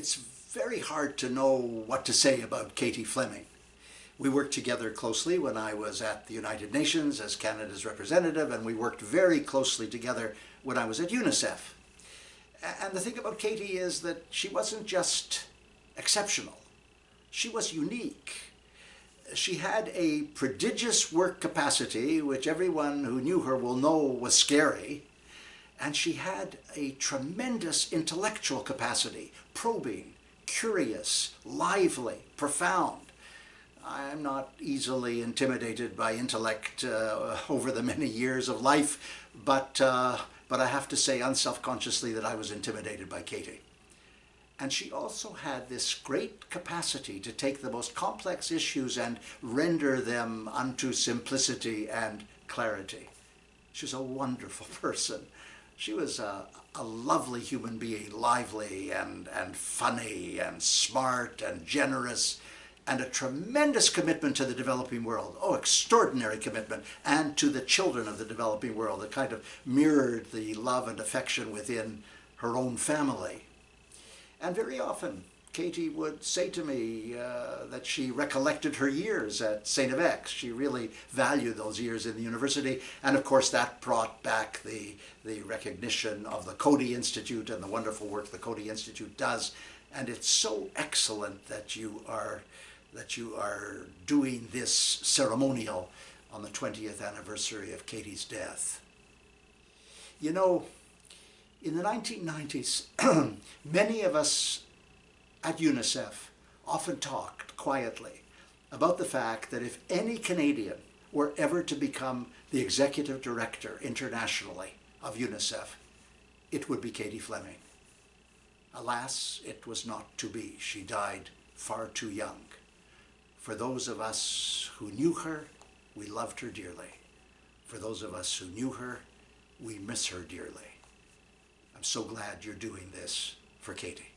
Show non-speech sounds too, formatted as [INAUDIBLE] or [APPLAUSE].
it's very hard to know what to say about Katie Fleming. We worked together closely when I was at the United Nations as Canada's representative, and we worked very closely together when I was at UNICEF. And the thing about Katie is that she wasn't just exceptional, she was unique. She had a prodigious work capacity, which everyone who knew her will know was scary, and she had a tremendous intellectual capacity, probing, curious, lively, profound. I'm not easily intimidated by intellect uh, [LAUGHS] over the many years of life, but, uh, but I have to say unselfconsciously that I was intimidated by Katie. And she also had this great capacity to take the most complex issues and render them unto simplicity and clarity. She's a wonderful [LAUGHS] person. She was a, a lovely human being, lively and, and funny and smart and generous and a tremendous commitment to the developing world. Oh, extraordinary commitment. And to the children of the developing world. It kind of mirrored the love and affection within her own family. And very often, Katie would say to me uh, that she recollected her years at St. FX. She really valued those years in the university. And of course, that brought back the, the recognition of the Coady Institute and the wonderful work the Coady Institute does. And it's so excellent that you are, that you are doing this ceremonial on the 20th anniversary of Katie's death. You know, in the 1990s, [CLEARS THROAT] many of us at UNICEF often talked quietly about the fact that if any Canadian were ever to become the executive director internationally of UNICEF, it would be Katie Fleming. Alas, it was not to be. She died far too young. For those of us who knew her, we loved her dearly. For those of us who knew her, we miss her dearly. I'm so glad you're doing this for Katie.